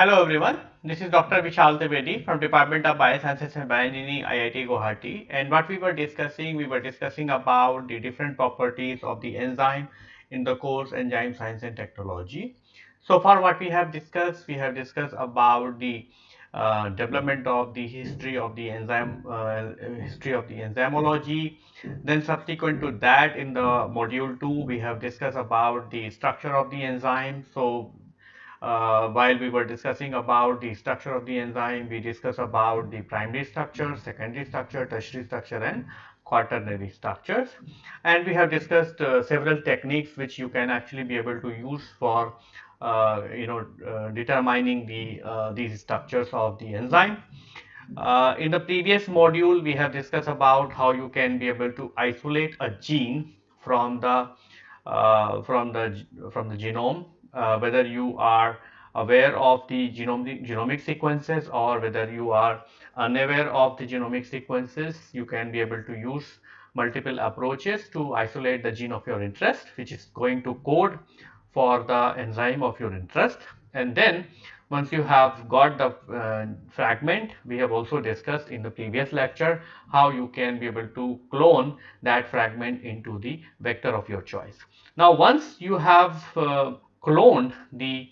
Hello everyone, this is Dr. Vishal Trivedi from Department of Biosciences and Bioengineering IIT Guwahati and what we were discussing, we were discussing about the different properties of the enzyme in the course Enzyme Science and Technology. So far what we have discussed, we have discussed about the uh, development of the history of the enzyme, uh, history of the enzymology. Then subsequent to that in the module 2 we have discussed about the structure of the enzyme. So uh, while we were discussing about the structure of the enzyme, we discussed about the primary structure, secondary structure, tertiary structure and quaternary structures. And we have discussed uh, several techniques which you can actually be able to use for uh, you know uh, determining the uh, these structures of the enzyme. Uh, in the previous module, we have discussed about how you can be able to isolate a gene from the from the from the genome uh, whether you are aware of the genome, genomic sequences or whether you are unaware of the genomic sequences, you can be able to use multiple approaches to isolate the gene of your interest, which is going to code for the enzyme of your interest. And then once you have got the uh, fragment, we have also discussed in the previous lecture how you can be able to clone that fragment into the vector of your choice. Now, once you have uh, cloned the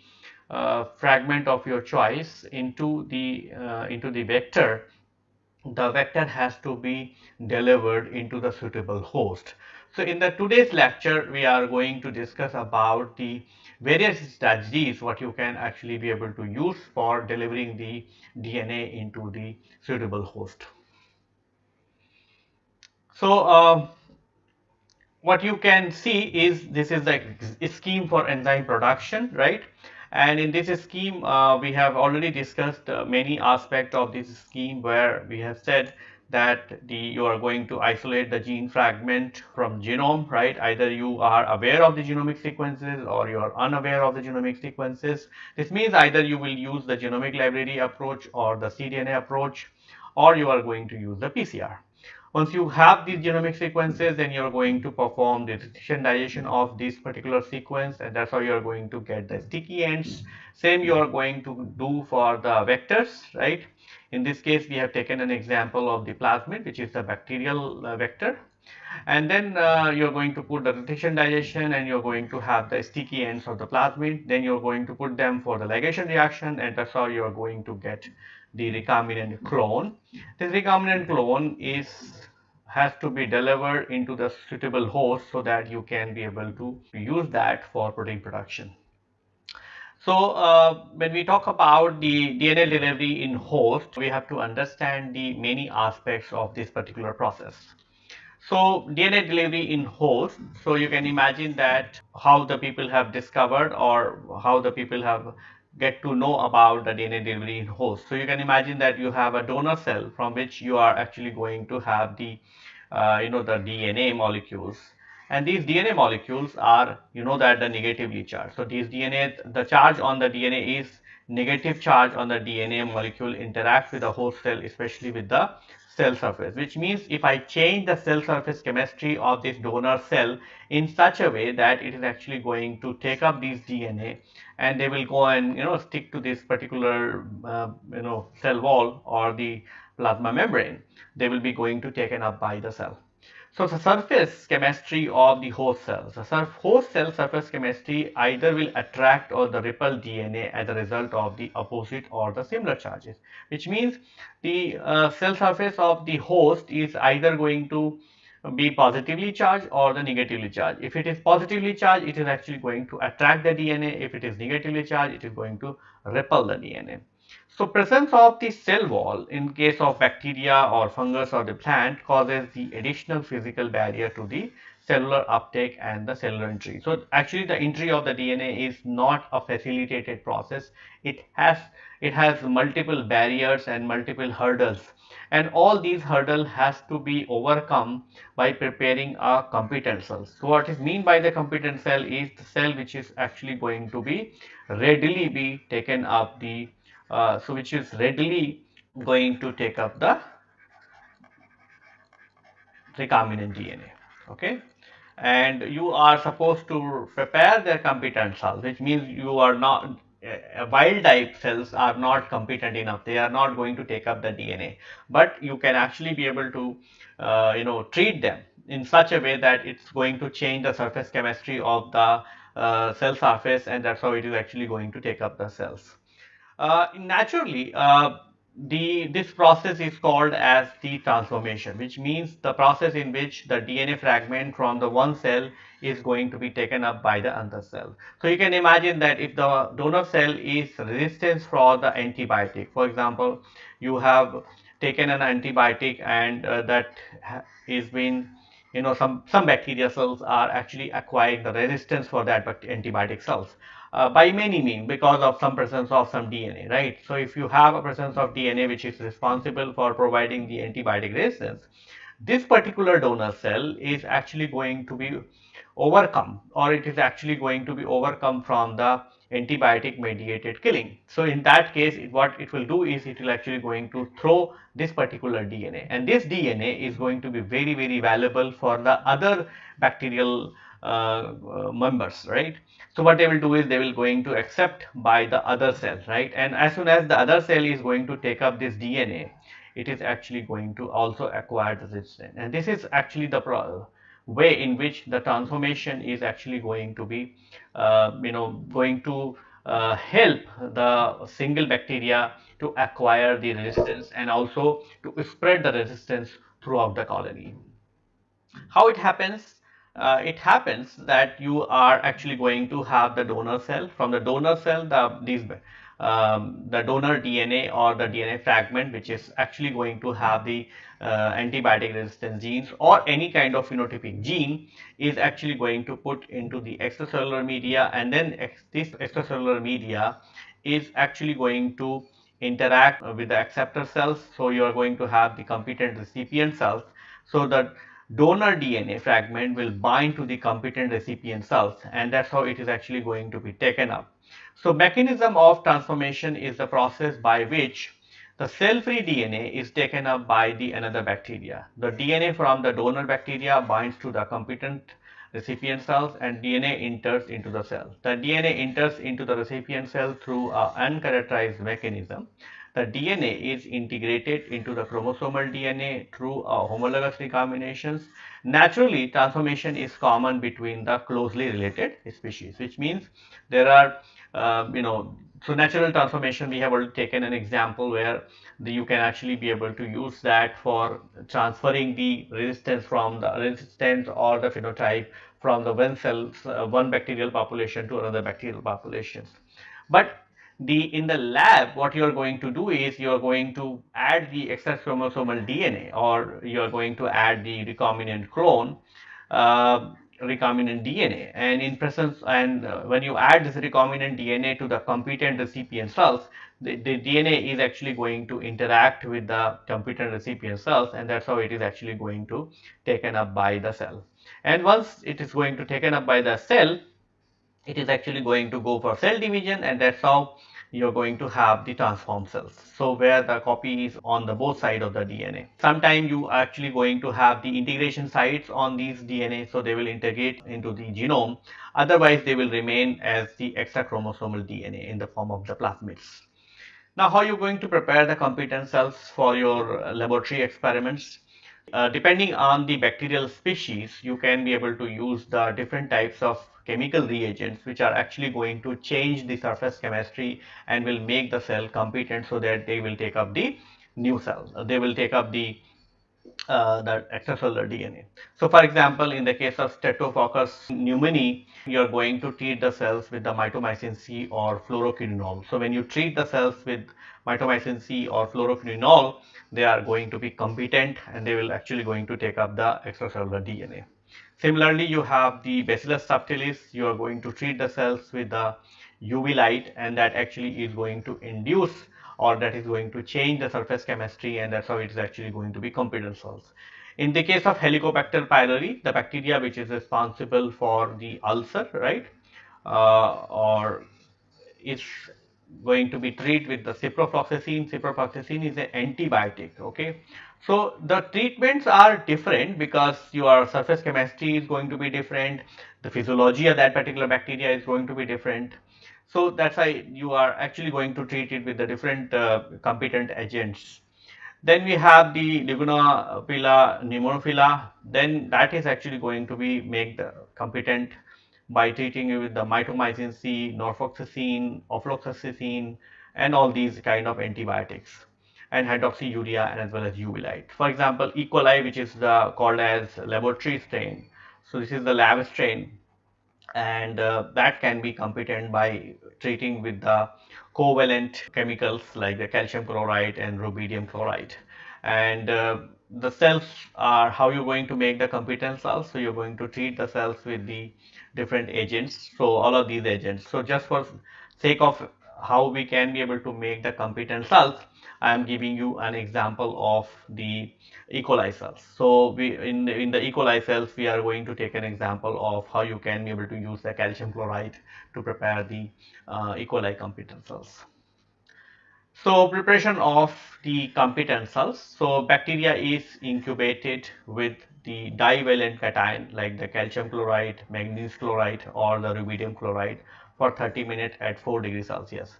uh, fragment of your choice into the uh, into the vector the vector has to be delivered into the suitable host. So in the today's lecture we are going to discuss about the various strategies what you can actually be able to use for delivering the dna into the suitable host. So uh, what you can see is this is the scheme for enzyme production, right? And in this scheme, uh, we have already discussed uh, many aspects of this scheme where we have said that the you are going to isolate the gene fragment from genome, right? Either you are aware of the genomic sequences or you are unaware of the genomic sequences. This means either you will use the genomic library approach or the cDNA approach or you are going to use the PCR. Once you have these genomic sequences, then you're going to perform the restriction digestion of this particular sequence and that's how you're going to get the sticky ends. Same you're going to do for the vectors, right? In this case, we have taken an example of the plasmid, which is the bacterial uh, vector. And then uh, you're going to put the rotation digestion and you're going to have the sticky ends of the plasmid. Then you're going to put them for the ligation reaction and that's how you're going to get the recombinant clone. This recombinant clone is has to be delivered into the suitable host so that you can be able to use that for protein production. So uh, when we talk about the DNA delivery in host, we have to understand the many aspects of this particular process. So DNA delivery in host, so you can imagine that how the people have discovered or how the people have get to know about the DNA delivery in host. So you can imagine that you have a donor cell from which you are actually going to have the, uh, you know, the DNA molecules. And these DNA molecules are, you know, that the negatively charged. So these DNA, the charge on the DNA is negative charge on the DNA molecule interacts with the host cell, especially with the cell surface, which means if I change the cell surface chemistry of this donor cell in such a way that it is actually going to take up these DNA and they will go and you know stick to this particular uh, you know cell wall or the plasma membrane, they will be going to taken up by the cell. So the surface chemistry of the host cells, the host cell surface chemistry either will attract or the repel DNA as a result of the opposite or the similar charges, which means the uh, cell surface of the host is either going to be positively charged or the negatively charged. If it is positively charged, it is actually going to attract the DNA. If it is negatively charged, it is going to repel the DNA. So presence of the cell wall in case of bacteria or fungus or the plant causes the additional physical barrier to the cellular uptake and the cellular entry. So actually the entry of the DNA is not a facilitated process. It has it has multiple barriers and multiple hurdles and all these hurdles has to be overcome by preparing a competent cell. So what is mean by the competent cell is the cell which is actually going to be readily be taken up the uh, so which is readily going to take up the recombinant DNA okay? And you are supposed to prepare the competent cells which means you are not uh, wild type cells are not competent enough. They are not going to take up the dna but you can actually be able to uh, you know treat them in such a way that it's going to change the surface chemistry of the uh, cell surface and that's how it is actually going to take up the cells naturally uh, the this process is called as the transformation which means the process in which the DNA fragment from the one cell is going to be taken up by the other cell. So you can imagine that if the donor cell is resistance for the antibiotic for example you have taken an antibiotic and uh, that is been you know some some bacteria cells are actually acquiring the resistance for that antibiotic cells uh, by many means because of some presence of some DNA, right? So if you have a presence of DNA which is responsible for providing the antibiotic resistance, this particular donor cell is actually going to be overcome or it is actually going to be overcome from the antibiotic mediated killing. So in that case it, what it will do is it will actually going to throw this particular DNA and this DNA is going to be very very valuable for the other bacterial members right. So what they will do is they will going to accept by the other cell right and as soon as the other cell is going to take up this DNA it is actually going to also acquire the resistance and this is actually the way in which the transformation is actually going to be uh, you know going to uh, help the single bacteria to acquire the resistance and also to spread the resistance throughout the colony. How it happens? Uh, it happens that you are actually going to have the donor cell. From the donor cell, the these um, the donor DNA or the DNA fragment which is actually going to have the uh, antibiotic resistance genes or any kind of phenotypic gene is actually going to put into the extracellular media and then ex this extracellular media is actually going to interact with the acceptor cells. So, you are going to have the competent recipient cells. So, the donor DNA fragment will hmm. bind to the competent recipient cells and that is how it is actually going to be taken up. So mechanism of transformation is the process by which the cell-free DNA is taken up by the another bacteria. The DNA from the donor bacteria binds to the competent recipient cells and DNA enters into the cell. The DNA enters into the recipient cell through an uncharacterized mechanism. The DNA is integrated into the chromosomal DNA through homologous recombinations. Naturally, transformation is common between the closely related species, which means there are uh, you know, so natural transformation, we have already taken an example where the, you can actually be able to use that for transferring the resistance from the resistance or the phenotype from the one cell, uh, one bacterial population to another bacterial population. But the in the lab, what you are going to do is you are going to add the extra chromosomal DNA or you are going to add the recombinant clone uh, recombinant DNA and in presence and uh, when you add this recombinant DNA to the competent recipient cells the, the, DNA is actually going to interact with the competent recipient cells and that's how it is actually going to taken up by the cell. And once it is going to taken up by the cell it is actually going to go for cell division and that's how you're going to have the transform cells. So where the copy is on the both side of the DNA. Sometime you are actually going to have the integration sites on these DNA so they will integrate into the genome. Otherwise they will remain as the extra chromosomal DNA in the form of the plasmids. Now how are you going to prepare the competent cells for your laboratory experiments? Uh, depending on the bacterial species, you can be able to use the different types of chemical reagents which are actually going to change the surface chemistry and will make the cell competent so that they will take up the new cell. They will take up the uh, the extracellular DNA. So, for example, in the case of Staphylococcus pneumoniae, you are going to treat the cells with the mitomycin C or fluoroquinolone. So, when you treat the cells with mitomycin C or fluoroquinolone, they are going to be competent and they will actually going to take up the extracellular DNA. Similarly, you have the Bacillus subtilis, you are going to treat the cells with the UV light and that actually is going to induce or that is going to change the surface chemistry and that's how it is actually going to be competent cells. In the case of Helicobacter pylori, the bacteria which is responsible for the ulcer, right, uh, or is going to be treated with the ciprofloxacin. Ciprofloxacin is an antibiotic, okay. So the treatments are different because your surface chemistry is going to be different, the physiology of that particular bacteria is going to be different. So that's why you are actually going to treat it with the different uh, competent agents. Then we have the Liguanophilia pneumophila. Then that is actually going to be made competent by treating it with the mitomycin C, norfloxacin, ofloxacin, and all these kind of antibiotics and hydroxyurea and as well as uvilite. For example, E. coli, which is the, called as laboratory strain. So this is the lab strain and uh, that can be competent by treating with the covalent chemicals like the calcium chloride and rubidium chloride and uh, the cells are how you're going to make the competent cells so you're going to treat the cells with the different agents so all of these agents so just for sake of how we can be able to make the competent cells I am giving you an example of the E. coli cells. So we in the, in the E. coli cells we are going to take an example of how you can be able to use the calcium chloride to prepare the uh, E. coli competent cells. So preparation of the competent cells. So bacteria is incubated with the divalent cation like the calcium chloride, magnesium chloride or the rubidium chloride for 30 minutes at 4 degrees Celsius.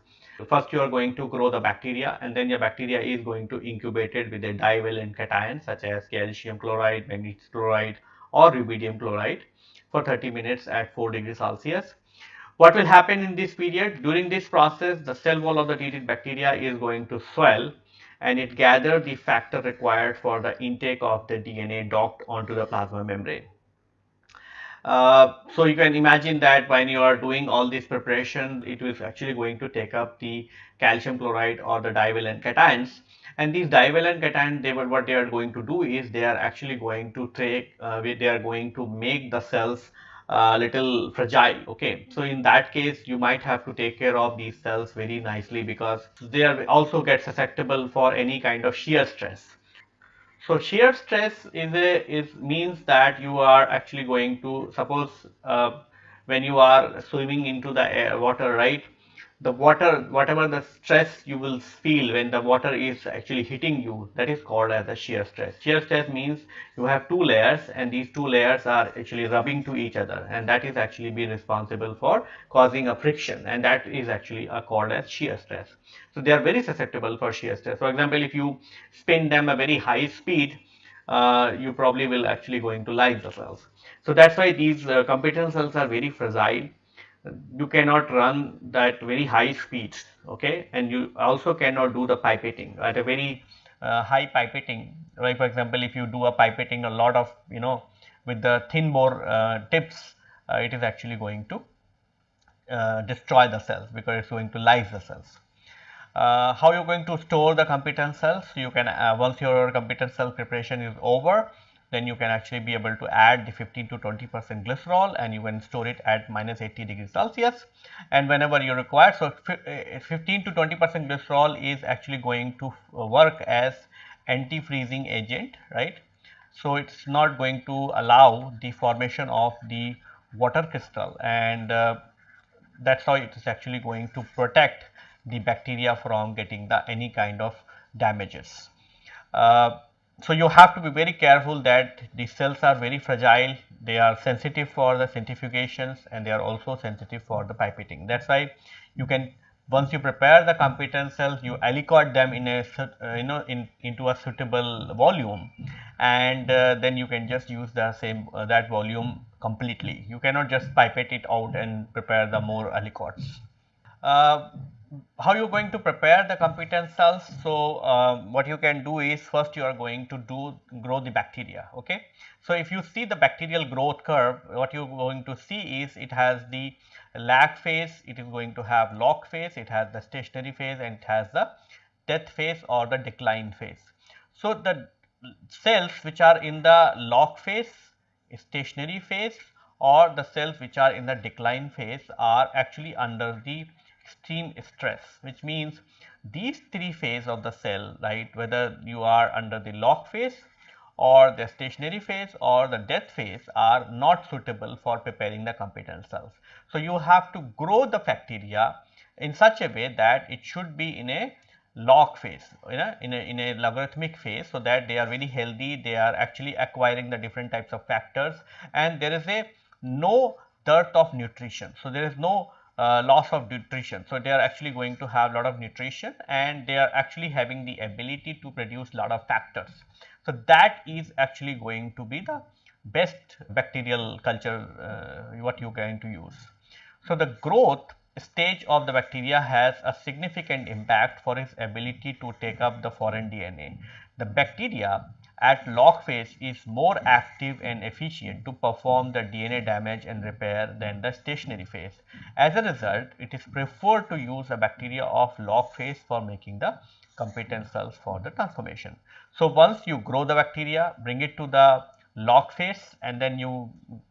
First you are going to grow the bacteria and then your bacteria is going to incubate it with a divalent cation such as calcium chloride, magnesium chloride or rubidium chloride for 30 minutes at 4 degrees Celsius. What will happen in this period? During this process, the cell wall of the treated bacteria is going to swell and it gather the factor required for the intake of the DNA docked onto the plasma membrane. Uh, so you can imagine that when you are doing all this preparation, it is actually going to take up the calcium chloride or the divalent cations. And these divalent cations, they what they are going to do is they are actually going to take, uh, they are going to make the cells a uh, little fragile okay so in that case you might have to take care of these cells very nicely because they are also get susceptible for any kind of shear stress so shear stress is a is means that you are actually going to suppose uh, when you are swimming into the air, water, right? The water, whatever the stress you will feel when the water is actually hitting you, that is called as a shear stress. Shear stress means you have two layers and these two layers are actually rubbing to each other and that is actually be responsible for causing a friction and that is actually called as shear stress. So they are very susceptible for shear stress. For example, if you spin them a very high speed, uh, you probably will actually going to lyse the cells. So that's why these uh, competent cells are very fragile. You cannot run that very high speeds, okay, and you also cannot do the pipetting at a very uh, high pipetting. Like for example, if you do a pipetting a lot of you know with the thin bore uh, tips, uh, it is actually going to uh, destroy the cells because it's going to lyse the cells. Uh, how you're going to store the competent cells you can uh, once your competent cell preparation is over then you can actually be able to add the 15 to 20 percent glycerol and you can store it at minus 80 degrees celsius and whenever you require so uh, 15 to 20 percent glycerol is actually going to uh, work as anti-freezing agent right so it's not going to allow the formation of the water crystal and uh, that's how it is actually going to protect the bacteria from getting the any kind of damages. Uh, so, you have to be very careful that the cells are very fragile, they are sensitive for the centrifugations and they are also sensitive for the pipetting. That is why you can once you prepare the competent cells you aliquot them in a uh, you know in into a suitable volume and uh, then you can just use the same uh, that volume completely. You cannot just pipette it out and prepare the more aliquots. How you going to prepare the competent cells. So, uh, what you can do is first you are going to do grow the bacteria. Okay. So, if you see the bacterial growth curve, what you are going to see is it has the lag phase, it is going to have log phase, it has the stationary phase and it has the death phase or the decline phase. So, the cells which are in the log phase, stationary phase or the cells which are in the decline phase are actually under the extreme stress which means these three phase of the cell right whether you are under the log phase or the stationary phase or the death phase are not suitable for preparing the competent cells. So, you have to grow the bacteria in such a way that it should be in a log phase you know in a, in a logarithmic phase so that they are very healthy they are actually acquiring the different types of factors and there is a no dearth of nutrition. So, there is no uh, loss of nutrition. So, they are actually going to have a lot of nutrition and they are actually having the ability to produce lot of factors. So, that is actually going to be the best bacterial culture uh, what you are going to use. So, the growth stage of the bacteria has a significant impact for its ability to take up the foreign DNA. The bacteria at log phase is more active and efficient to perform the DNA damage and repair than the stationary phase. As a result, it is preferred to use a bacteria of log phase for making the competent cells for the transformation. So, once you grow the bacteria, bring it to the log phase and then you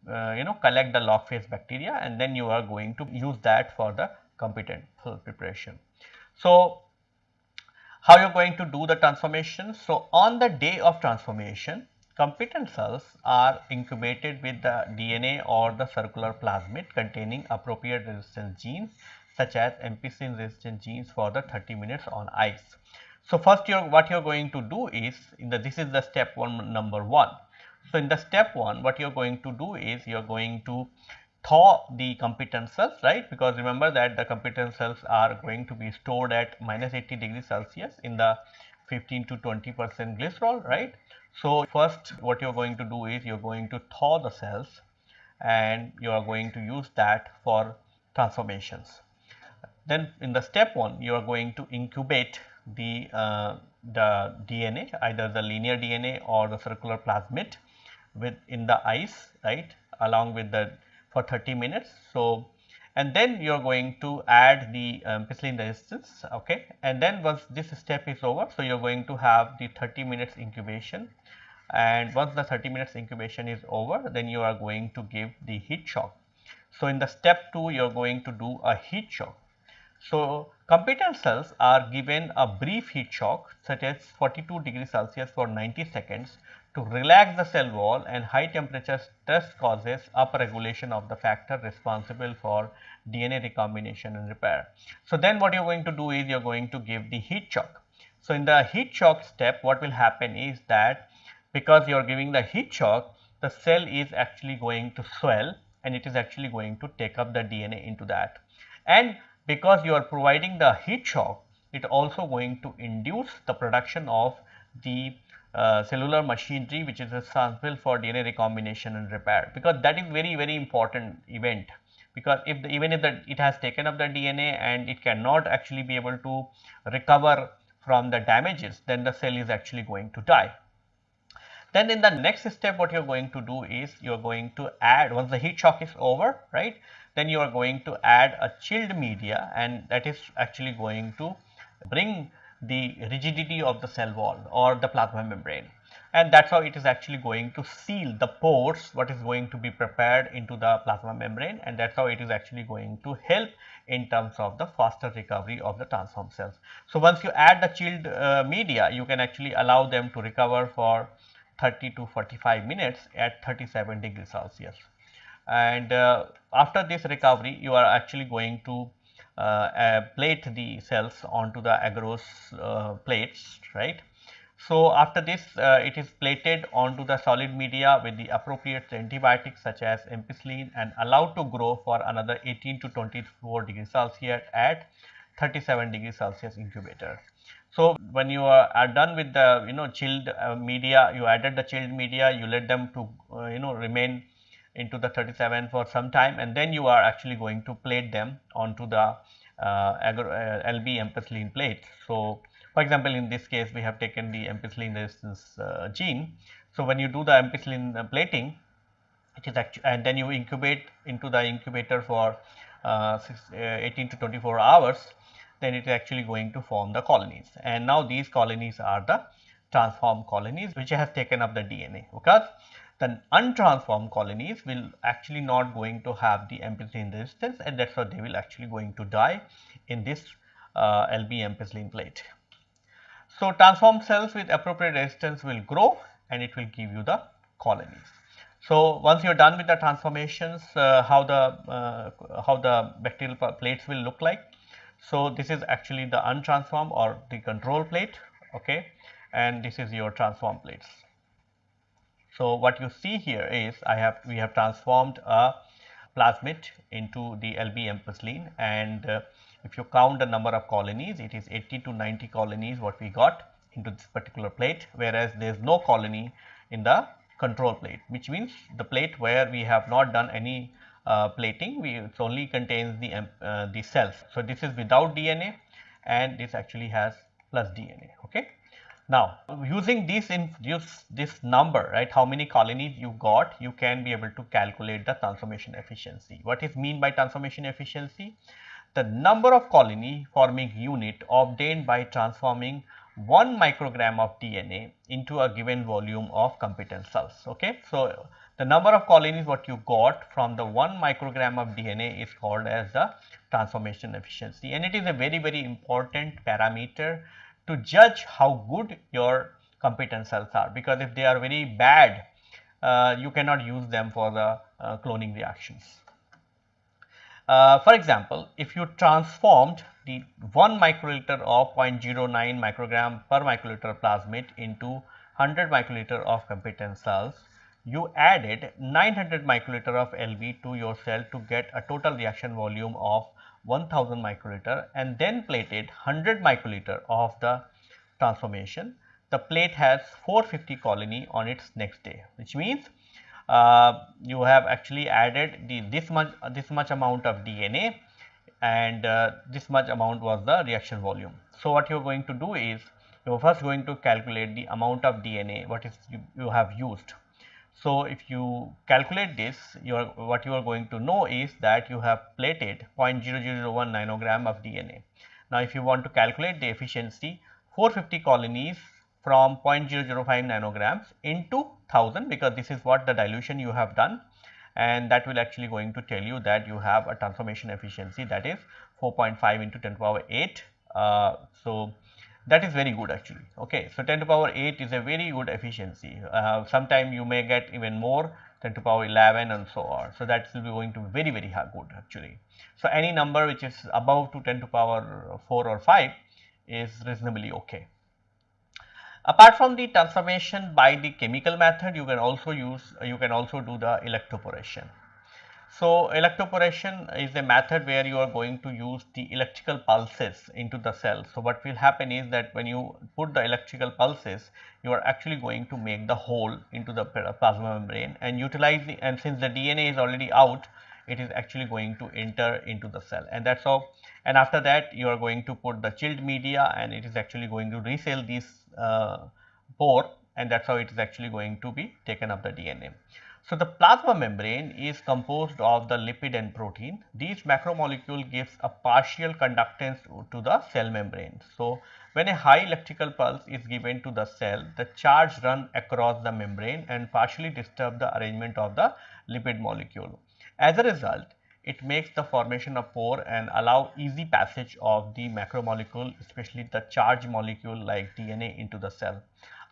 uh, you know collect the log phase bacteria and then you are going to use that for the competent cell preparation. So, how you are going to do the transformation? So, on the day of transformation, competent cells are incubated with the DNA or the circular plasmid containing appropriate resistance genes such as ampicillin resistant genes for the 30 minutes on ice. So, first you're, what you are going to do is in the this is the step one number 1. So, in the step 1 what you are going to do is you are going to thaw the competent cells right because remember that the competent cells are going to be stored at minus 80 degrees Celsius in the 15 to 20 percent glycerol right. So, first what you are going to do is you are going to thaw the cells and you are going to use that for transformations. Then in the step 1 you are going to incubate the uh, the DNA either the linear DNA or the circular plasmid with in the ice right along with the for 30 minutes. So, and then you are going to add the um, ampicillin resistance okay and then once this step is over so you are going to have the 30 minutes incubation and once the 30 minutes incubation is over then you are going to give the heat shock. So, in the step 2 you are going to do a heat shock. So, competent cells are given a brief heat shock such as 42 degrees Celsius for 90 seconds to relax the cell wall and high temperature stress causes upregulation of the factor responsible for DNA recombination and repair. So, then what you are going to do is you are going to give the heat shock. So, in the heat shock step what will happen is that because you are giving the heat shock the cell is actually going to swell and it is actually going to take up the DNA into that. And because you are providing the heat shock it also going to induce the production of the uh, cellular machinery which is responsible for DNA recombination and repair because that is very very important event because if the, even if the, it has taken up the DNA and it cannot actually be able to recover from the damages then the cell is actually going to die. Then in the next step what you are going to do is you are going to add once the heat shock is over right then you are going to add a chilled media and that is actually going to bring the rigidity of the cell wall or the plasma membrane. And that is how it is actually going to seal the pores what is going to be prepared into the plasma membrane. And that is how it is actually going to help in terms of the faster recovery of the transform cells. So, once you add the chilled uh, media you can actually allow them to recover for 30 to 45 minutes at 37 degrees Celsius. And uh, after this recovery you are actually going to plate the cells onto the agarose uh, plates right. So, after this uh, it is plated onto the solid media with the appropriate antibiotics such as ampicillin and allowed to grow for another 18 to 24 degrees Celsius at 37 degrees Celsius incubator. So, when you are, are done with the you know chilled uh, media, you added the chilled media, you let them to uh, you know remain into the 37 for some time and then you are actually going to plate them onto the uh, uh LB ampicillin plate. So, for example, in this case we have taken the ampicillin resistance uh, gene. So, when you do the ampicillin uh, plating it is actually and then you incubate into the incubator for uh, six, uh, 18 to 24 hours then it is actually going to form the colonies and now these colonies are the transformed colonies which has taken up the DNA because the untransformed colonies will actually not going to have the ampicillin resistance and that is why they will actually going to die in this uh, LB ampicillin plate. So, transformed cells with appropriate resistance will grow and it will give you the colonies. So, once you are done with the transformations, uh, how the uh, how the bacterial plates will look like. So, this is actually the untransformed or the control plate okay, and this is your transform plates. So, what you see here is I have we have transformed a plasmid into the LB ampicillin and uh, if you count the number of colonies it is 80 to 90 colonies what we got into this particular plate whereas there is no colony in the control plate which means the plate where we have not done any uh, plating we it only contains the uh, the cells. So, this is without DNA and this actually has plus DNA okay. Now, using this in use this number right how many colonies you got you can be able to calculate the transformation efficiency. What is mean by transformation efficiency? The number of colony forming unit obtained by transforming 1 microgram of DNA into a given volume of competent cells. Okay. So, the number of colonies what you got from the 1 microgram of DNA is called as the transformation efficiency and it is a very very important parameter to judge how good your competent cells are because if they are very bad uh, you cannot use them for the uh, cloning reactions. Uh, for example, if you transformed the 1 microliter of 0.09 microgram per microliter plasmid into 100 microliter of competent cells, you added 900 microliter of LV to your cell to get a total reaction volume of 1000 microliter and then plated 100 microliter of the transformation. The plate has 450 colony on its next day, which means uh, you have actually added the this much uh, this much amount of DNA and uh, this much amount was the reaction volume. So, what you are going to do is you are first going to calculate the amount of DNA what is you, you have used. So, if you calculate this you are what you are going to know is that you have plated 0.0001 nanogram of DNA. Now, if you want to calculate the efficiency 450 colonies from 0.005 nanograms into 1000 because this is what the dilution you have done and that will actually going to tell you that you have a transformation efficiency that is 4.5 into 10 to power 8. Uh, so, that is very good actually okay. So, 10 to power 8 is a very good efficiency uh, sometime you may get even more 10 to power 11 and so on. So, that will be going to be very very good actually. So, any number which is above to 10 to power 4 or 5 is reasonably okay. Apart from the transformation by the chemical method, you can also use, you can also do the electroporation. So, electroporation is a method where you are going to use the electrical pulses into the cell. So, what will happen is that when you put the electrical pulses, you are actually going to make the hole into the plasma membrane and utilize the and since the DNA is already out, it is actually going to enter into the cell and that is how and after that you are going to put the chilled media and it is actually going to resell this uh, pore and that is how it is actually going to be taken up the DNA. So, the plasma membrane is composed of the lipid and protein. These macromolecule gives a partial conductance to the cell membrane. So, when a high electrical pulse is given to the cell, the charge run across the membrane and partially disturb the arrangement of the lipid molecule. As a result, it makes the formation of pore and allow easy passage of the macromolecule especially the charge molecule like DNA into the cell.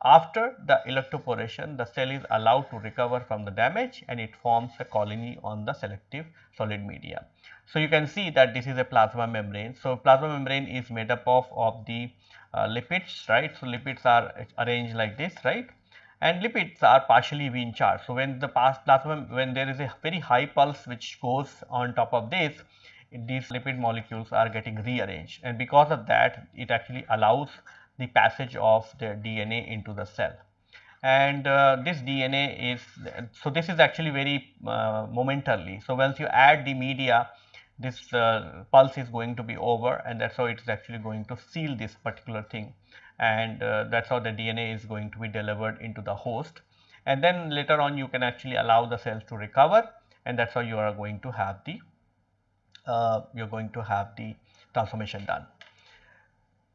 After the electroporation the cell is allowed to recover from the damage and it forms a colony on the selective solid media. So, you can see that this is a plasma membrane. So, plasma membrane is made up of, of the uh, lipids right. So, lipids are arranged like this right and lipids are partially V charged. So, when the plasma when there is a very high pulse which goes on top of this these lipid molecules are getting rearranged and because of that it actually allows the passage of the DNA into the cell and uh, this DNA is so this is actually very uh, momentarily. So, once you add the media this uh, pulse is going to be over and that is how it is actually going to seal this particular thing and uh, that is how the DNA is going to be delivered into the host and then later on you can actually allow the cells to recover and that is how you are going to have the uh, you are going to have the transformation done.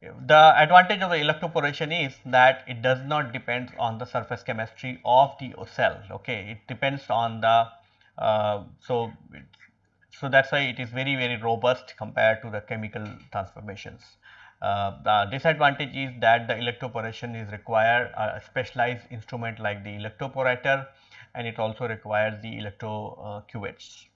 The advantage of the electroporation is that it does not depend on the surface chemistry of the cell okay it depends on the uh, so so that is why it is very very robust compared to the chemical transformations. Uh, the disadvantage is that the electroporation is require a specialized instrument like the electroporator and it also requires the electro uh, cuvettes.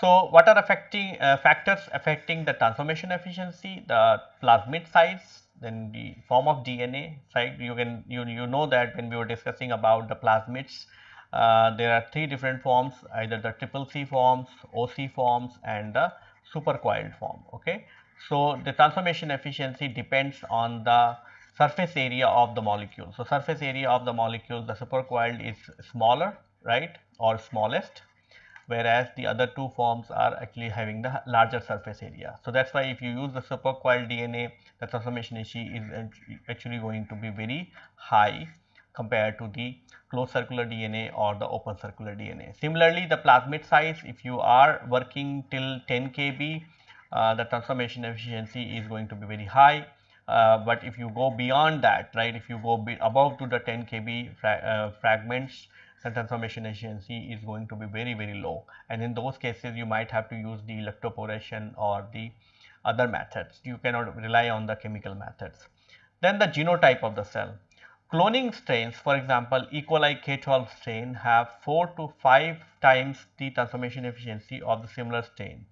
So, what are affecting uh, factors affecting the transformation efficiency? The plasmid size, then the form of DNA, right? You can you you know that when we were discussing about the plasmids, uh, there are three different forms either the triple C forms, OC forms and the supercoiled form. Okay. So, the transformation efficiency depends on the surface area of the molecule. So, surface area of the molecule the supercoiled is smaller right or smallest whereas the other two forms are actually having the larger surface area. So, that is why if you use the supercoiled DNA the transformation efficiency is actually going to be very high compared to the closed circular DNA or the open circular DNA. Similarly, the plasmid size if you are working till 10 kb uh, the transformation efficiency is going to be very high. Uh, but if you go beyond that right if you go above to the 10 kb fra uh, fragments the transformation efficiency is going to be very very low and in those cases you might have to use the electroporation or the other methods you cannot rely on the chemical methods. Then the genotype of the cell Cloning strains for example E. coli K12 strain have 4 to 5 times the transformation efficiency of the similar strain.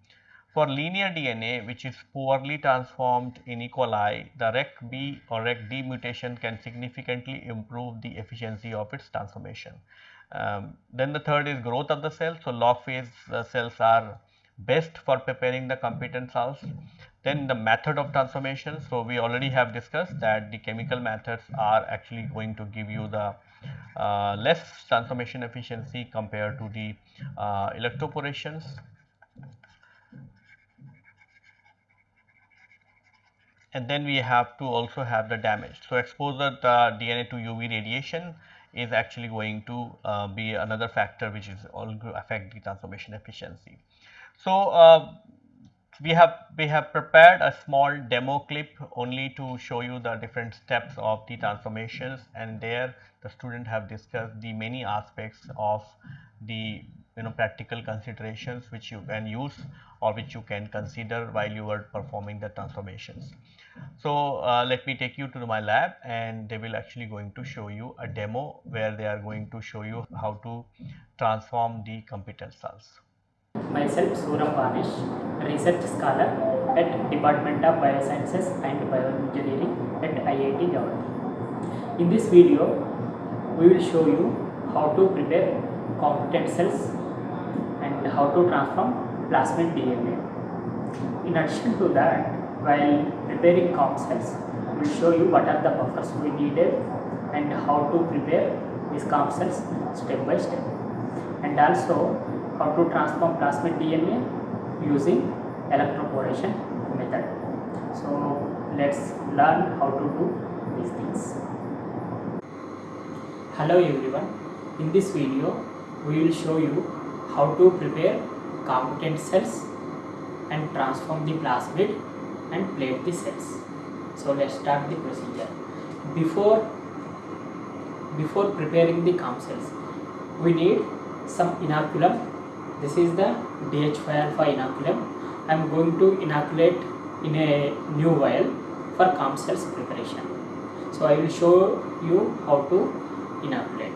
For linear DNA which is poorly transformed in E. coli the REC-B or REC-D mutation can significantly improve the efficiency of its transformation. Um, then the third is growth of the cell. So, log phase uh, cells are best for preparing the competent cells. Then the method of transformation. So, we already have discussed that the chemical methods are actually going to give you the uh, less transformation efficiency compared to the uh, electroporations. And then we have to also have the damage. So, exposure the DNA to UV radiation is actually going to uh, be another factor which is to affect the transformation efficiency. So, uh, we have we have prepared a small demo clip only to show you the different steps of the transformations and there the student have discussed the many aspects of the you know practical considerations which you can use or which you can consider while you are performing the transformations. So, uh, let me take you to my lab and they will actually going to show you a demo where they are going to show you how to transform the competent cells. Myself Suram Banish, research scholar at Department of Biosciences and Bioengineering at IIT Guwahati. In this video, we will show you how to prepare competent cells and how to transform plasmid DNA. In addition to that, while preparing cells, we will show you what are the buffers we needed and how to prepare these cells step by step and also how to transform plasmid DNA using electroporation method. So, let us learn how to do these things. Hello everyone, in this video we will show you how to prepare competent cells and transform the plasmid and plate the cells. So let's start the procedure. Before before preparing the COM cells, we need some inoculum. This is the DH5 alpha inoculum. I am going to inoculate in a new vial for COM cells preparation. So I will show you how to inoculate.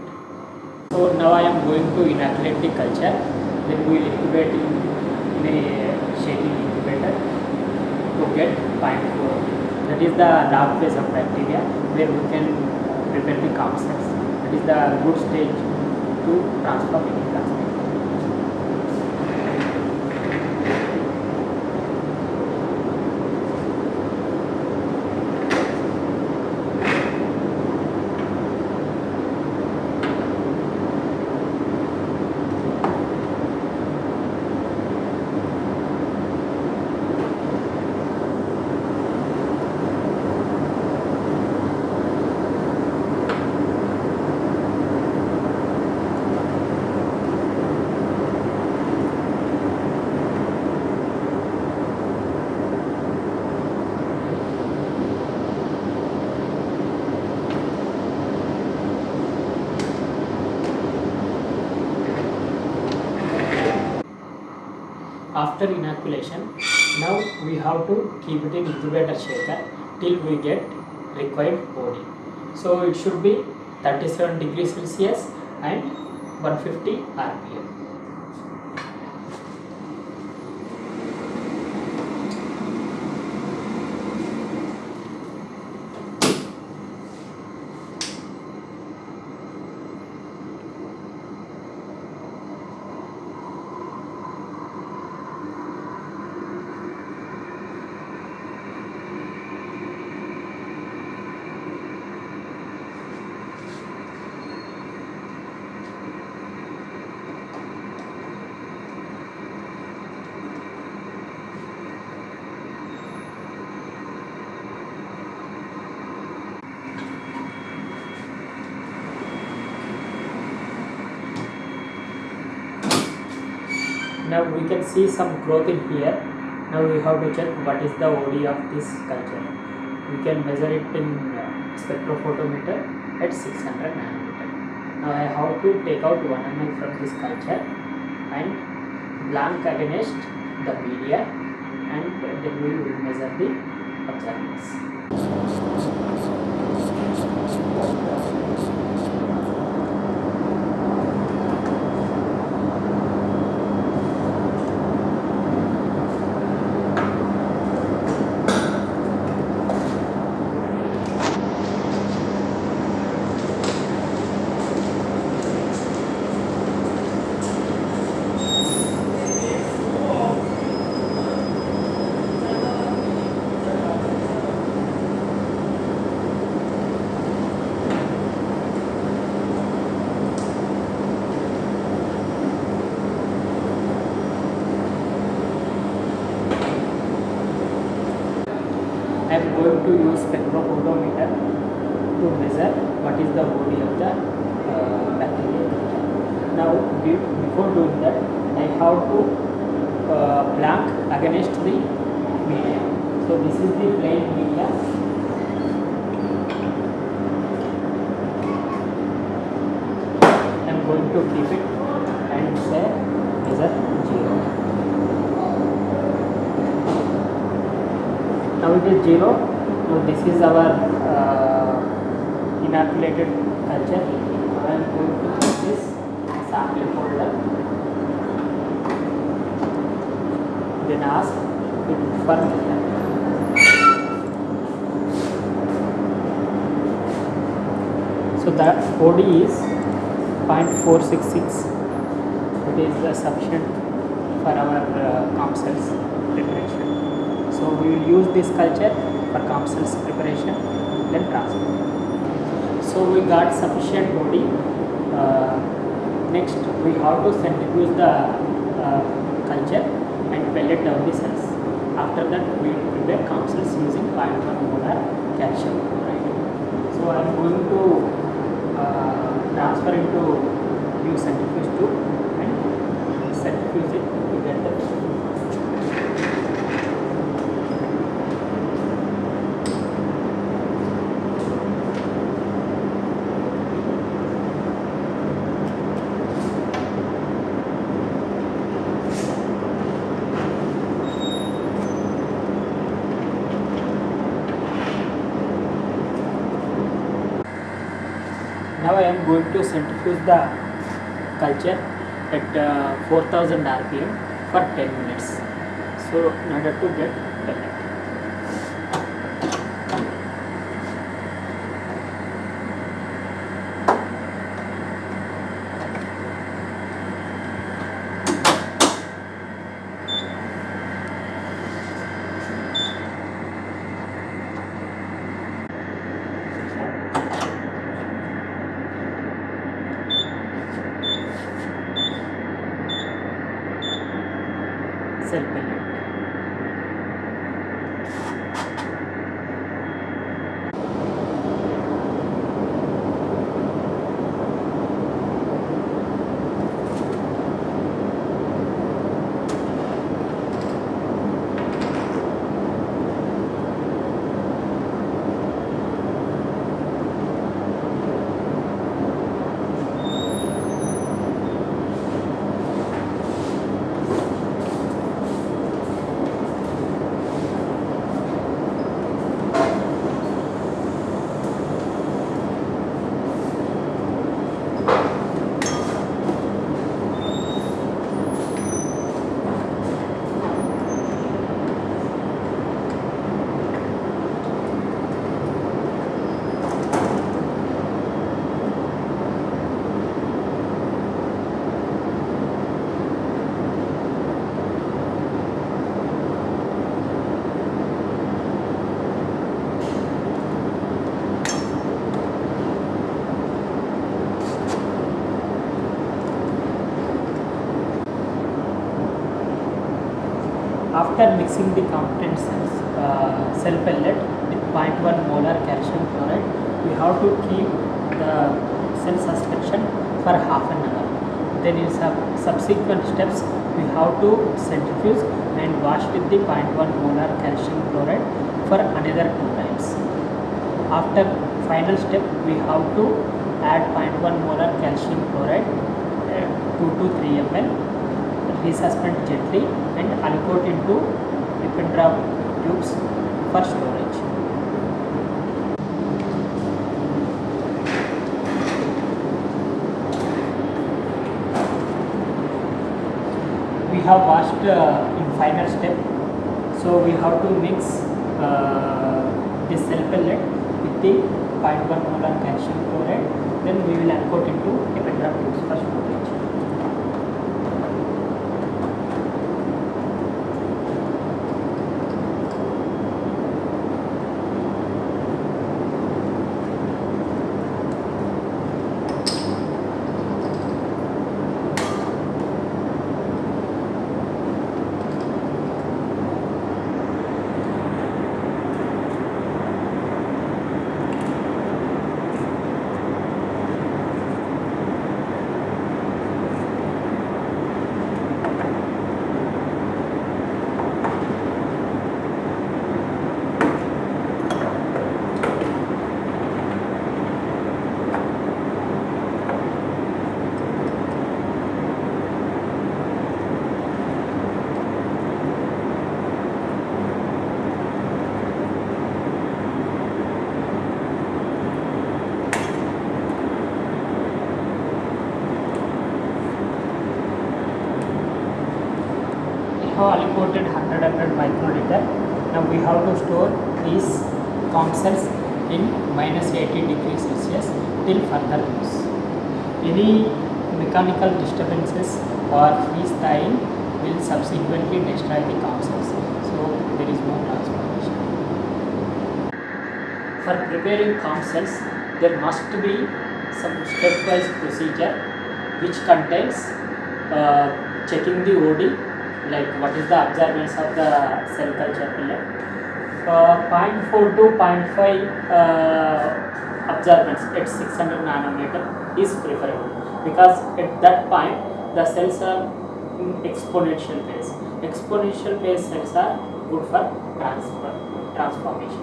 So now I am going to inoculate the culture. Then we will incubate in, in a shaking incubator to get point 4. That is the log phase of bacteria where we can prepare the COM. That is the good stage to transform any plasmid. After inoculation now we have to keep it in incubator shaker till we get required body. So it should be 37 degrees celsius and 150 rpm now we can see some growth in here. Now we have to check what is the OD of this culture. We can measure it in uh, spectrophotometer at 600 nanometer. Now I have to take out 1 ml from this culture and blank against the media and then we will measure the observations zero now this is our uh, inoculated culture i am going to put this sample folder then ask it for so that OD is 0.466 it is uh, sufficient for our uh, comp cells so we will use this culture for comp cells preparation then transfer. So we got sufficient body. Uh, next we have to centrifuge the uh, culture and pellet down the cells. After that we will prepare comp cells using 0.1 molar calcium chloride. So I am going to uh, transfer into new centrifuge tube and centrifuge it to get the Now I am going to centrifuge the culture at uh, 4000 rpm for 10 minutes. So in order to get pellet. cell pellet. After mixing the competent cells, uh, cell pellet with 0.1 molar calcium chloride, we have to keep the cell suspension for half an hour. then in sub subsequent steps we have to centrifuge and wash with the 0.1 molar calcium chloride for another two times after final step we have to add 0.1 molar calcium chloride uh, 2 to 3 ml resuspend gently and aliquot into lipid drop tubes for storage we have washed uh, in final step so we have to mix uh, this cell pellet with the 0.1 molar calcium chloride then we will uncoat into epidrop tubes for have to store these comb cells in minus 80 degrees celsius till further use. Any mechanical disturbances or freeze thawing will subsequently destroy the comb cells so there is no transformation. For preparing comb cells there must be some stepwise procedure which contains uh, checking the OD like what is the observance of the cell culture pellet. Uh, 0.4 to 0.5 uh, observance at 600 nanometer is preferable because at that point the cells are in exponential phase. Exponential phase cells are good for transfer, transformation.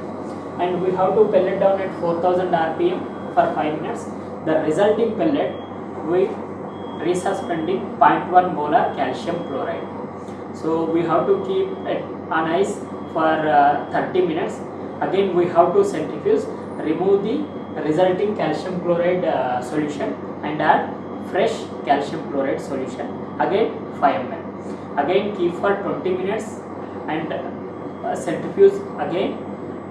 And we have to pellet down at 4000 rpm for 5 minutes. The resulting pellet we resuspending 0.1 molar calcium chloride. So we have to keep it on ice for uh, 30 minutes. Again we have to centrifuge, remove the resulting calcium chloride uh, solution and add fresh calcium chloride solution. Again 5 ml. Again keep for 20 minutes and uh, centrifuge again.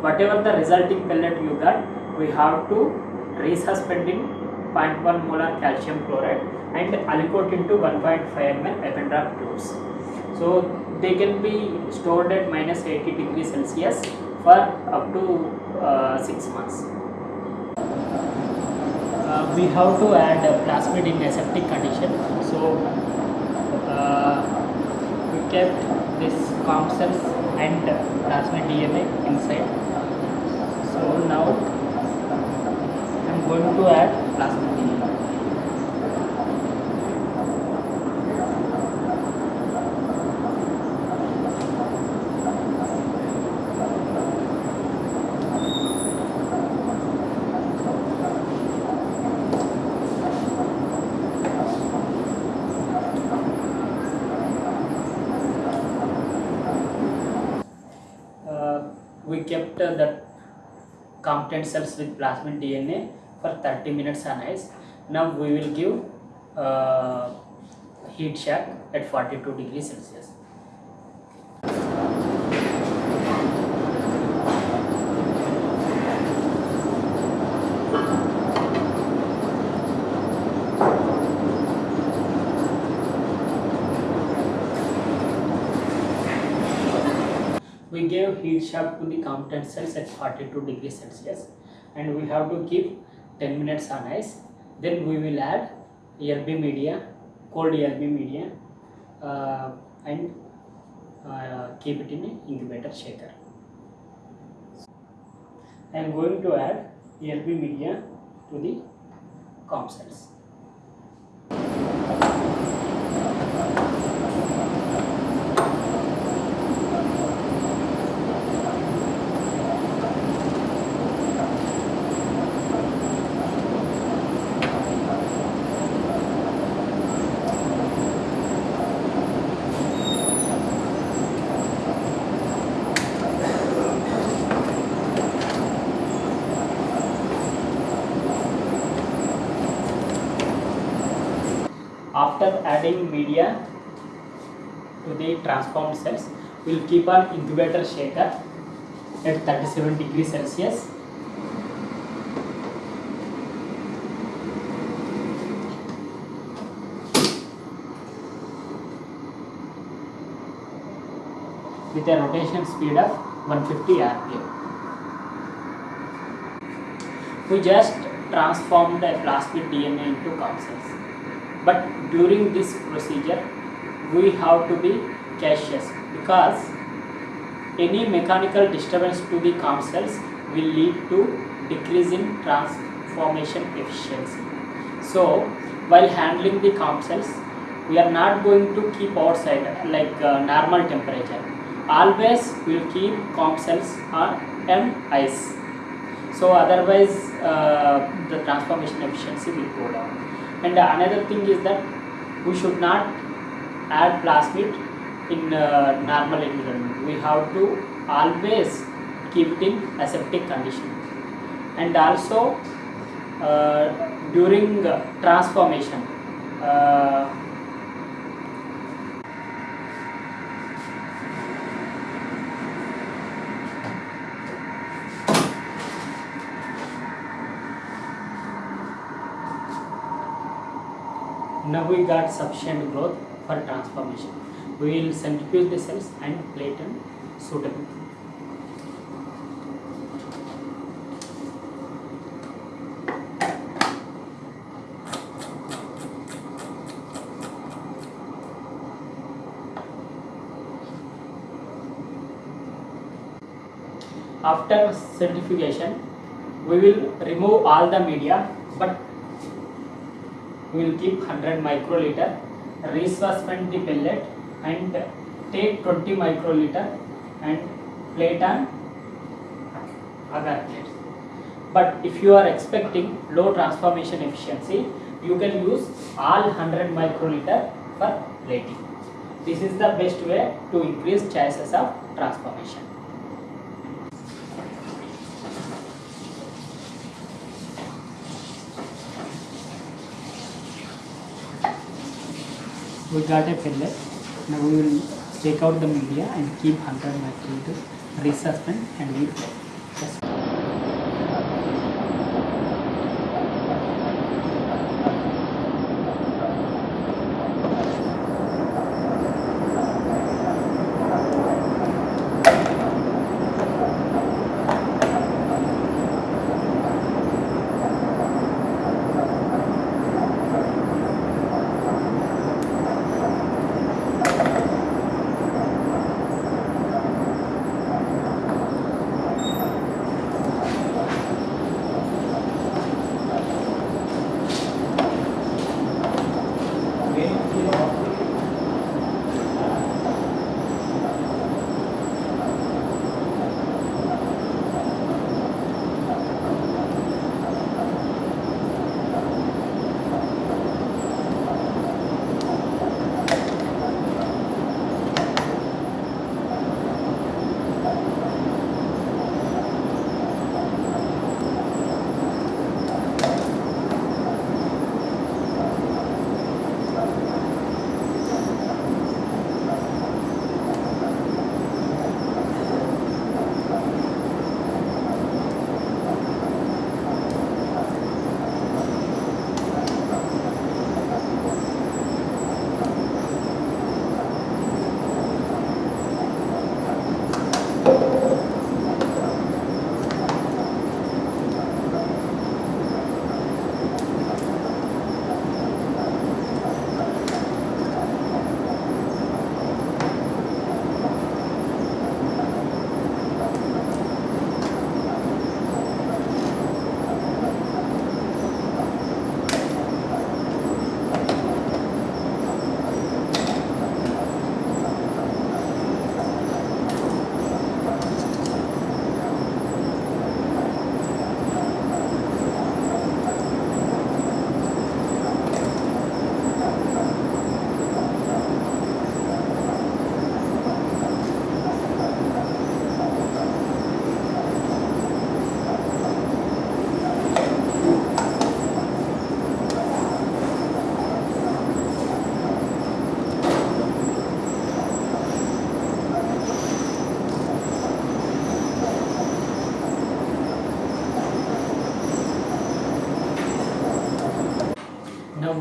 Whatever the resulting pellet you got, we have to resuspend in 0.1 molar calcium chloride and aliquot into 1.5 ml Eppendorf tubes. So they can be stored at minus 80 degrees Celsius for up to uh, 6 months. Uh, we have to add uh, plasmid in aseptic condition. So uh, we kept this comb cells and plasmid DNA inside. So now I am going to add plasmid DNA. That competent cells with plasmid DNA for 30 minutes on ice. Now we will give uh, heat shock at 42 degrees Celsius. Heat shock to the competent cells at 42 degrees Celsius and we have to keep 10 minutes on ice. Then we will add ERB media, cold ERB media uh, and uh, keep it in an incubator shaker. I am going to add ERB media to the comb cells. after adding media to the transformed cells. We will keep an incubator shaker at 37 degrees celsius. With a rotation speed of 150 rpm we just transformed a plasmid dna into COM cells but during this procedure we have to be cautious because any mechanical disturbance to the COM cells will lead to decrease in transformation efficiency. So while handling the COM cells, we are not going to keep outside like uh, normal temperature. Always we will keep COM cells on M ice. So otherwise uh, the transformation efficiency will go down. And another thing is that we should not add plasmid in uh, normal environment. We have to always keep it in aseptic condition. And also uh, during uh, transformation, uh, now we got sufficient growth for transformation. We will centrifuge the cells and plate them suitably. After centrifugation, we will remove all the media, but we will keep 100 microliter, resuspend the pellet and take 20 microliter and plate on agar plates. But if you are expecting low transformation efficiency, you can use all 100 microliter for plating. This is the best way to increase chances of transformation. we got a pellet. Now we will take out the media and keep 100 microliter, resuspend and we. Just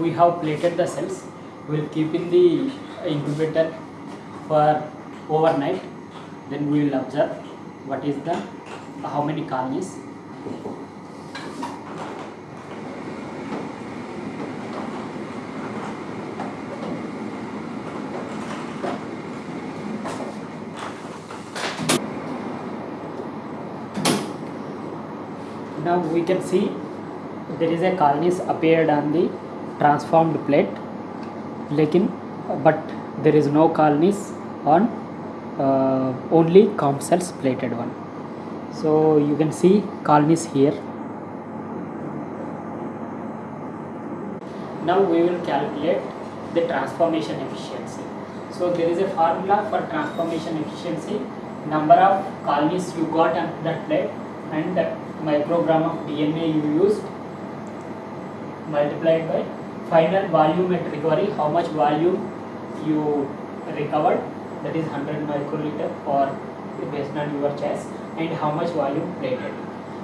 we have plated the cells. We will keep in the incubator for overnight. Then we will observe what is the how many colonies. Now we can see there is a colonies appeared on the transformed plate lekin but there is no colonies on uh, only comp cells plated one. So you can see colonies here. Now we will calculate the transformation efficiency. So there is a formula for transformation efficiency. Number of colonies you got on that plate and the microgram of DNA you used multiplied by final volume at recovery how much volume you recovered? That is 100 microliter or based on your choice and how much volume plated.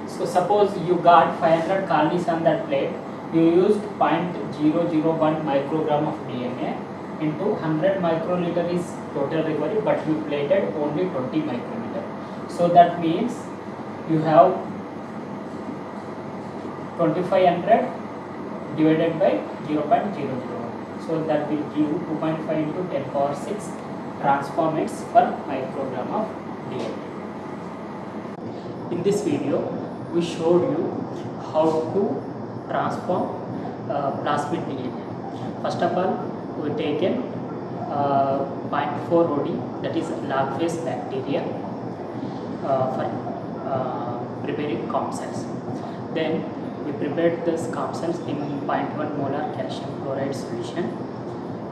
So suppose you got 500 colonies on that plate you used 0.001 microgram of DNA into 100 microliter is total recovery but you plated only 20 microliter. So that means you have 2500 divided by 0.001 so that will give 2.5 into 10 power 6 transform transformants per microgram of DNA. In this video we showed you how to transform uh, plasmid DNA. First of all we taken uh, 0.4 OD that is log phase bacteria uh, for uh, preparing comp cells. Then we prepared comp cells in 0.1 molar calcium chloride solution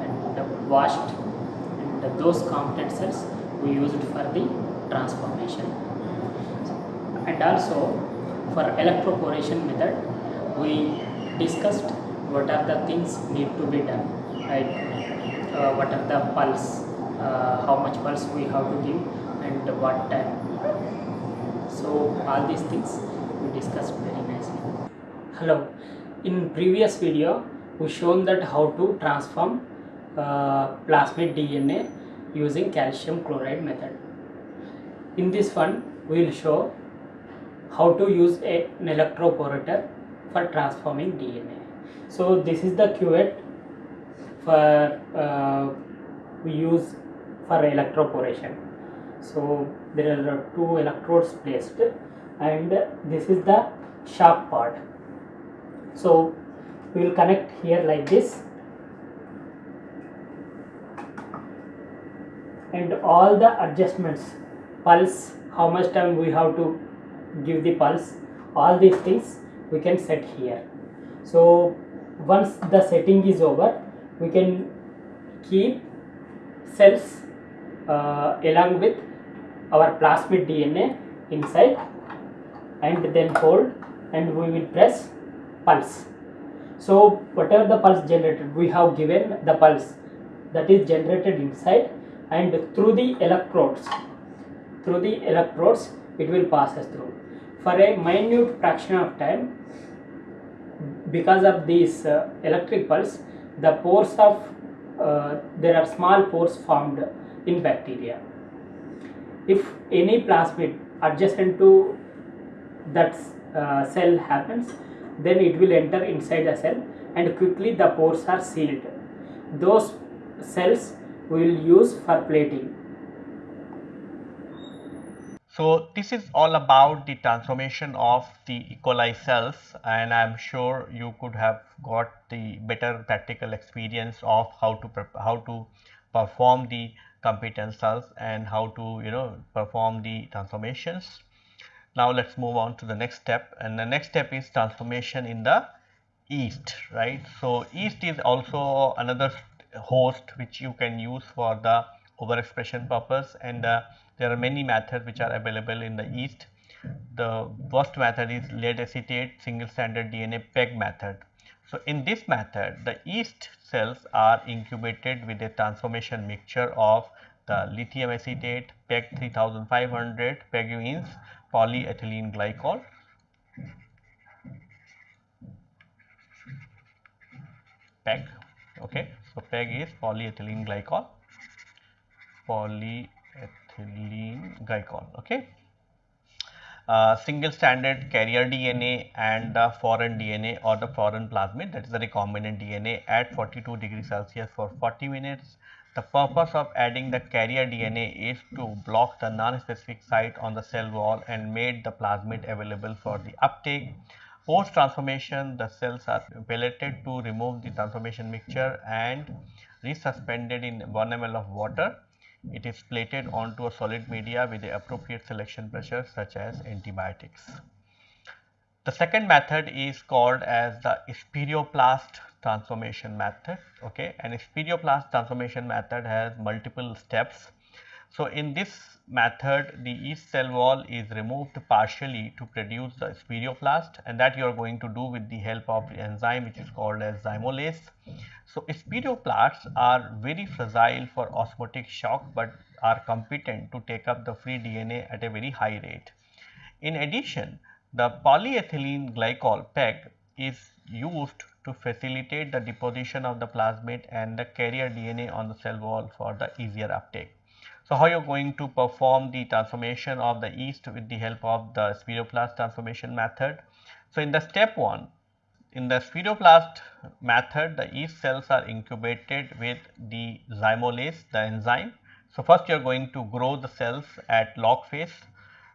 and washed and those competent cells we used for the transformation. And also for electroporation method we discussed what are the things need to be done like uh, what are the pulse uh, how much pulse we have to give and what time. So all these things we discussed hello. In previous video we shown that how to transform uh, plasmid dna using calcium chloride method. In this one we will show how to use a, an electroporator for transforming dna so this is the cuvette for uh, we use for electroporation. So there are two electrodes placed and this is the sharp part so we will connect here like this. And all the adjustments pulse how much time we have to give the pulse all these things we can set here. So once the setting is over we can keep cells uh, along with our plasmid DNA inside and then hold and we will press pulse. So whatever the pulse generated we have given the pulse that is generated inside and through the electrodes through the electrodes it will pass us through. For a minute fraction of time because of this uh, electric pulse the pores of uh, there are small pores formed in bacteria. If any plasmid adjacent to that uh, cell happens then it will enter inside the cell and quickly the pores are sealed those cells we will use for plating So this is all about the transformation of the E. coli cells and I am sure you could have got the better practical experience of how to how to perform the competent cells and how to you know perform the transformations. Now let's move on to the next step and the next step is transformation in the yeast right. So yeast is also another host which you can use for the overexpression purpose and uh, there are many methods which are available in the yeast. The first method is lead acetate single stranded DNA PEG method. So, in this method the yeast cells are incubated with a transformation mixture of the lithium acetate, PEG 3500, PEG means polyethylene glycol PEG. Okay, so PEG is polyethylene glycol, polyethylene glycol. Okay, uh, single standard carrier DNA and the foreign DNA or the foreign plasmid that is the recombinant DNA at 42 degrees Celsius for 40 minutes. The purpose of adding the carrier DNA is to block the non-specific site on the cell wall and made the plasmid available for the uptake. Post transformation, the cells are pelleted to remove the transformation mixture and resuspended in 1 ml of water it is plated onto a solid media with the appropriate selection pressure such as antibiotics. The second method is called as the spheroplast transformation method. Okay, and spheroplast transformation method has multiple steps. So, in this method the yeast cell wall is removed partially to produce the spheroplast and that you are going to do with the help of the enzyme which is called as zymolase. So, spheroplasts are very fragile for osmotic shock, but are competent to take up the free DNA at a very high rate. In addition, the polyethylene glycol PEG is used to facilitate the deposition of the plasmid and the carrier DNA on the cell wall for the easier uptake. So, how you are going to perform the transformation of the yeast with the help of the spheroplast transformation method. So, in the step 1 in the spheroplast method the yeast cells are incubated with the zymolase the enzyme. So, first you are going to grow the cells at log phase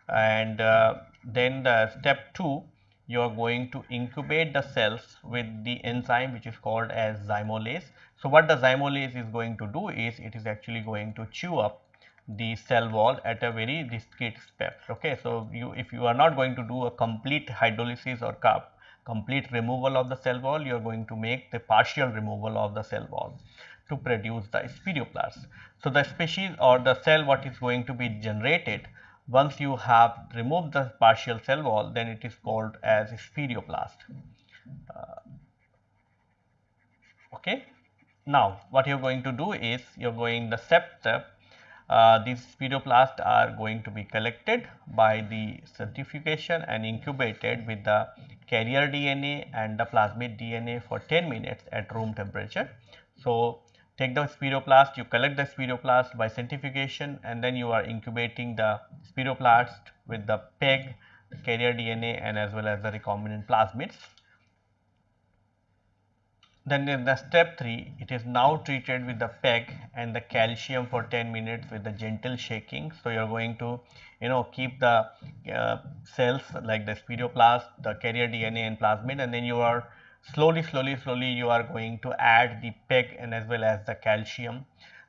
and uh, then the step 2 you are going to incubate the cells with the enzyme which is called as zymolase. So, what the zymolase is going to do is it is actually going to chew up the cell wall at a very discrete step. Okay. So, you if you are not going to do a complete hydrolysis or cup, complete removal of the cell wall, you are going to make the partial removal of the cell wall to produce the spheroplast. So, the species or the cell what is going to be generated once you have removed the partial cell wall then it is called as spheroplast. Uh, okay. Now, what you are going to do is you are going the step uh, these spheroplasts are going to be collected by the centrifugation and incubated with the carrier DNA and the plasmid DNA for 10 minutes at room temperature. So, take the spiroplast, you collect the spiroplast by centrifugation and then you are incubating the spiroplast with the PEG, carrier DNA and as well as the recombinant plasmids. Then in the step 3, it is now treated with the PEG and the calcium for 10 minutes with the gentle shaking. So, you are going to you know keep the uh, cells like the spiroplast, the carrier DNA and plasmid and then you are slowly, slowly, slowly you are going to add the PEG and as well as the calcium.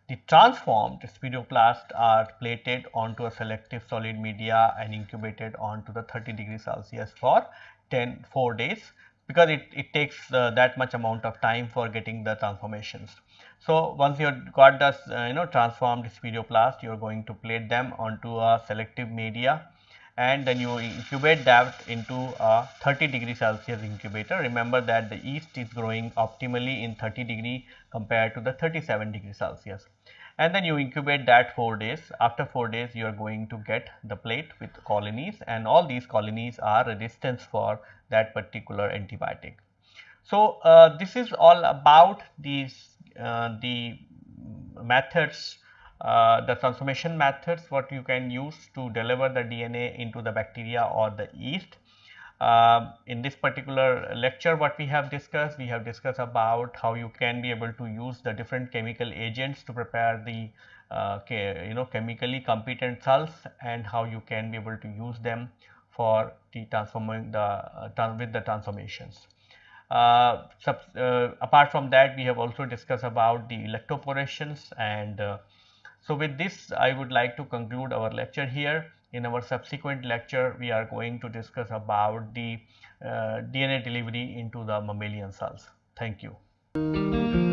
The transformed spheroplasts are plated onto a selective solid media and incubated onto the 30 degrees Celsius for 10 4 days because it, it takes uh, that much amount of time for getting the transformations. So, once you have got the uh, you know transformed spheroplast, you are going to plate them onto a selective media and then you incubate that into a 30 degree Celsius incubator. Remember that the yeast is growing optimally in 30 degree compared to the 37 degree Celsius and then you incubate that 4 days. After 4 days you are going to get the plate with colonies and all these colonies are resistant for that particular antibiotic. So, uh, this is all about these uh, the methods uh, the transformation methods what you can use to deliver the DNA into the bacteria or the yeast. Uh, in this particular lecture what we have discussed, we have discussed about how you can be able to use the different chemical agents to prepare the uh, you know chemically competent cells and how you can be able to use them for the transforming the uh, with the transformations. Uh, sub, apart from that we have also discussed about the electroporations and so with this I would like to conclude our lecture here in our subsequent lecture we are going to discuss about the uh, DNA delivery into the mammalian cells. Thank you.